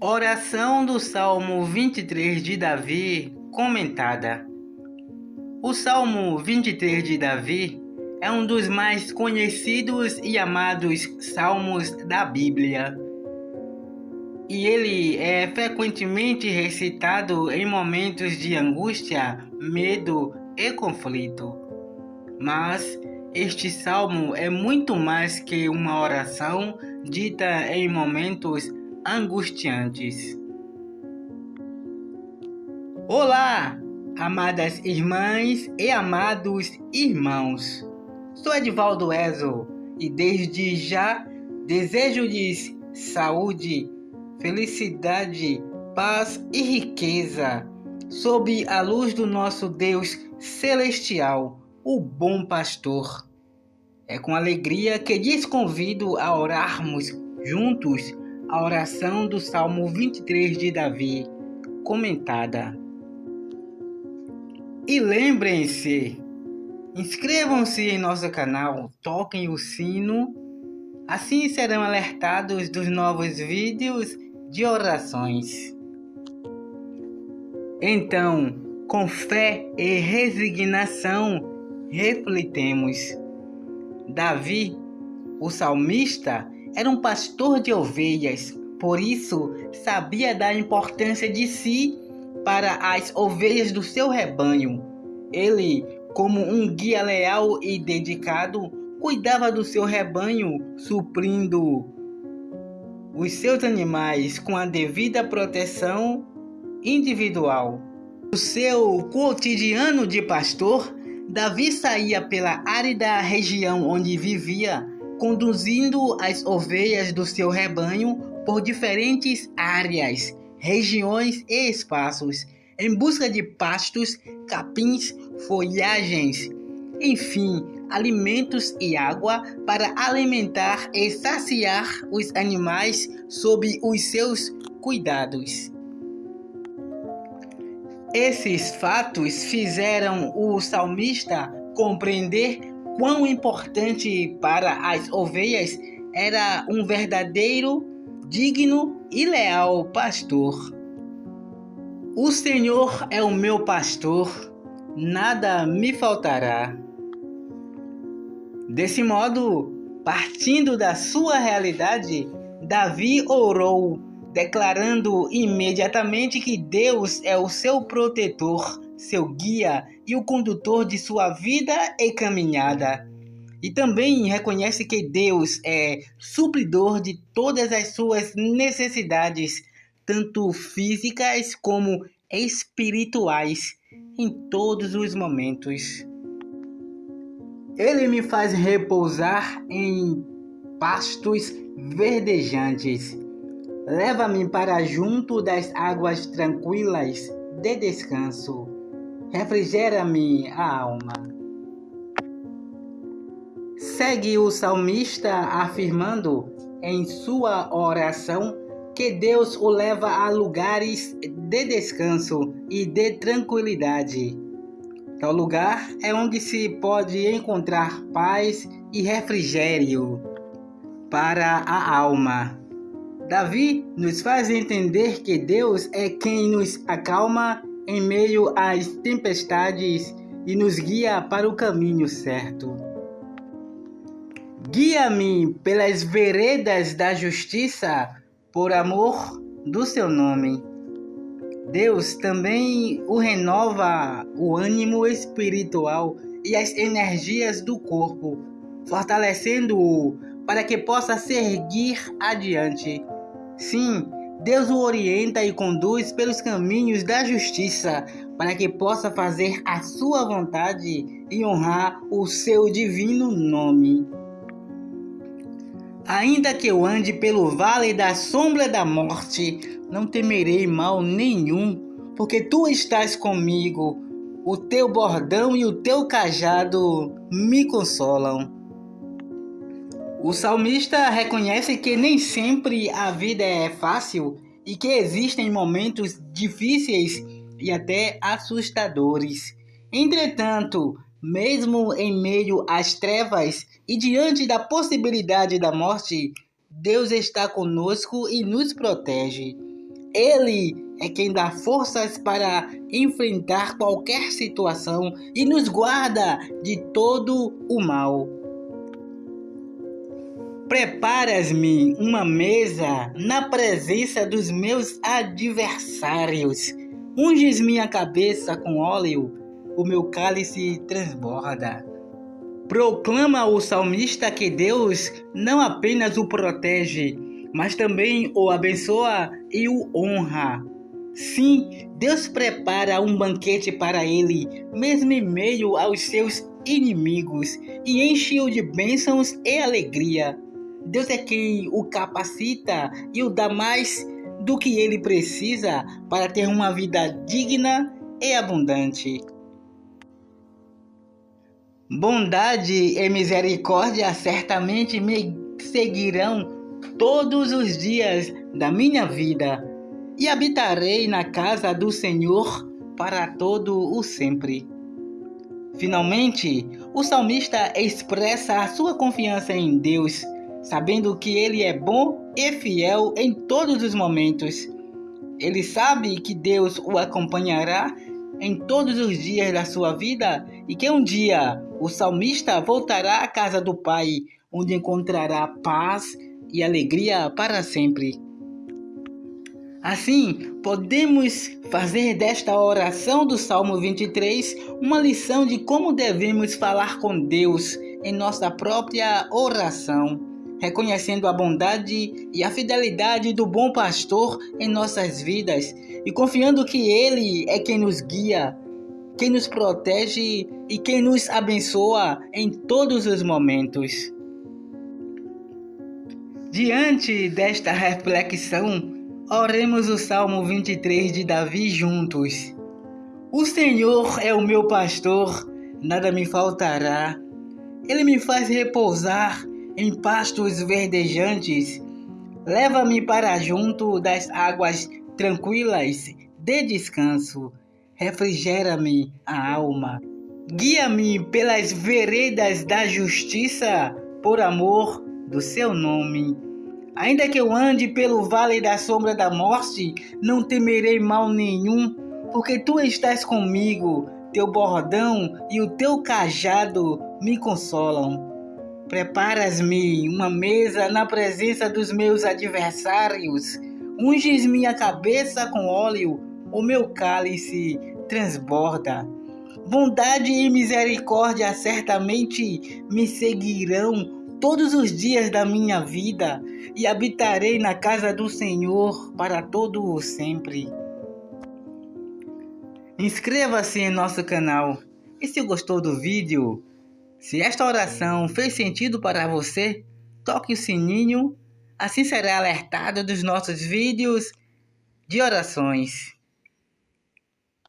Oração do Salmo 23 de Davi, comentada. O Salmo 23 de Davi é um dos mais conhecidos e amados salmos da Bíblia. E ele é frequentemente recitado em momentos de angústia, medo e conflito. Mas este salmo é muito mais que uma oração dita em momentos angustiantes. Olá, amadas irmãs e amados irmãos. Sou Edvaldo Ezo e desde já desejo-lhes saúde, felicidade, paz e riqueza sob a luz do nosso Deus celestial, o bom pastor. É com alegria que lhes convido a orarmos juntos a oração do Salmo 23 de Davi, comentada. E lembrem-se, inscrevam-se em nosso canal, toquem o sino, assim serão alertados dos novos vídeos de orações. Então, com fé e resignação, refletemos. Davi, o salmista, era um pastor de ovelhas, por isso sabia da importância de si para as ovelhas do seu rebanho. Ele, como um guia leal e dedicado, cuidava do seu rebanho, suprindo os seus animais com a devida proteção individual. No seu cotidiano de pastor, Davi saía pela árida região onde vivia conduzindo as ovelhas do seu rebanho por diferentes áreas, regiões e espaços, em busca de pastos, capins, folhagens, enfim, alimentos e água para alimentar e saciar os animais sob os seus cuidados. Esses fatos fizeram o salmista compreender quão importante para as ovelhas era um verdadeiro, digno e leal pastor. O Senhor é o meu pastor, nada me faltará. Desse modo, partindo da sua realidade, Davi orou, declarando imediatamente que Deus é o seu protetor seu guia e o condutor de sua vida e caminhada. E também reconhece que Deus é supridor de todas as suas necessidades, tanto físicas como espirituais, em todos os momentos. Ele me faz repousar em pastos verdejantes. Leva-me para junto das águas tranquilas de descanso refrigera-me a alma. Segue o salmista afirmando em sua oração que Deus o leva a lugares de descanso e de tranquilidade. Tal lugar é onde se pode encontrar paz e refrigério para a alma. Davi nos faz entender que Deus é quem nos acalma em meio às tempestades e nos guia para o caminho certo. Guia-me pelas veredas da justiça, por amor do seu nome. Deus também o renova o ânimo espiritual e as energias do corpo, fortalecendo-o para que possa seguir adiante. Sim, Deus o orienta e conduz pelos caminhos da justiça, para que possa fazer a sua vontade e honrar o seu divino nome. Ainda que eu ande pelo vale da sombra da morte, não temerei mal nenhum, porque tu estás comigo. O teu bordão e o teu cajado me consolam. O salmista reconhece que nem sempre a vida é fácil e que existem momentos difíceis e até assustadores. Entretanto, mesmo em meio às trevas e diante da possibilidade da morte, Deus está conosco e nos protege. Ele é quem dá forças para enfrentar qualquer situação e nos guarda de todo o mal. Preparas-me uma mesa na presença dos meus adversários. Unges minha cabeça com óleo, o meu cálice transborda. Proclama o salmista que Deus não apenas o protege, mas também o abençoa e o honra. Sim, Deus prepara um banquete para ele, mesmo em meio aos seus inimigos, e enche-o de bênçãos e alegria. Deus é quem o capacita e o dá mais do que ele precisa para ter uma vida digna e abundante. Bondade e misericórdia certamente me seguirão todos os dias da minha vida e habitarei na casa do Senhor para todo o sempre. Finalmente, o salmista expressa a sua confiança em Deus sabendo que Ele é bom e fiel em todos os momentos. Ele sabe que Deus o acompanhará em todos os dias da sua vida e que um dia o salmista voltará à casa do Pai, onde encontrará paz e alegria para sempre. Assim, podemos fazer desta oração do Salmo 23 uma lição de como devemos falar com Deus em nossa própria oração reconhecendo a bondade e a fidelidade do bom pastor em nossas vidas e confiando que Ele é quem nos guia, quem nos protege e quem nos abençoa em todos os momentos. Diante desta reflexão, oremos o Salmo 23 de Davi juntos. O Senhor é o meu pastor, nada me faltará. Ele me faz repousar em pastos verdejantes. Leva-me para junto das águas tranquilas de descanso. Refrigera-me a alma. Guia-me pelas veredas da justiça, por amor do seu nome. Ainda que eu ande pelo vale da sombra da morte, não temerei mal nenhum, porque tu estás comigo, teu bordão e o teu cajado me consolam. Preparas-me uma mesa na presença dos meus adversários. Unges minha cabeça com óleo, o meu cálice transborda. Bondade e misericórdia certamente me seguirão todos os dias da minha vida e habitarei na casa do Senhor para todo o sempre. Inscreva-se em nosso canal e se gostou do vídeo, se esta oração fez sentido para você, toque o sininho, assim será alertado dos nossos vídeos de orações.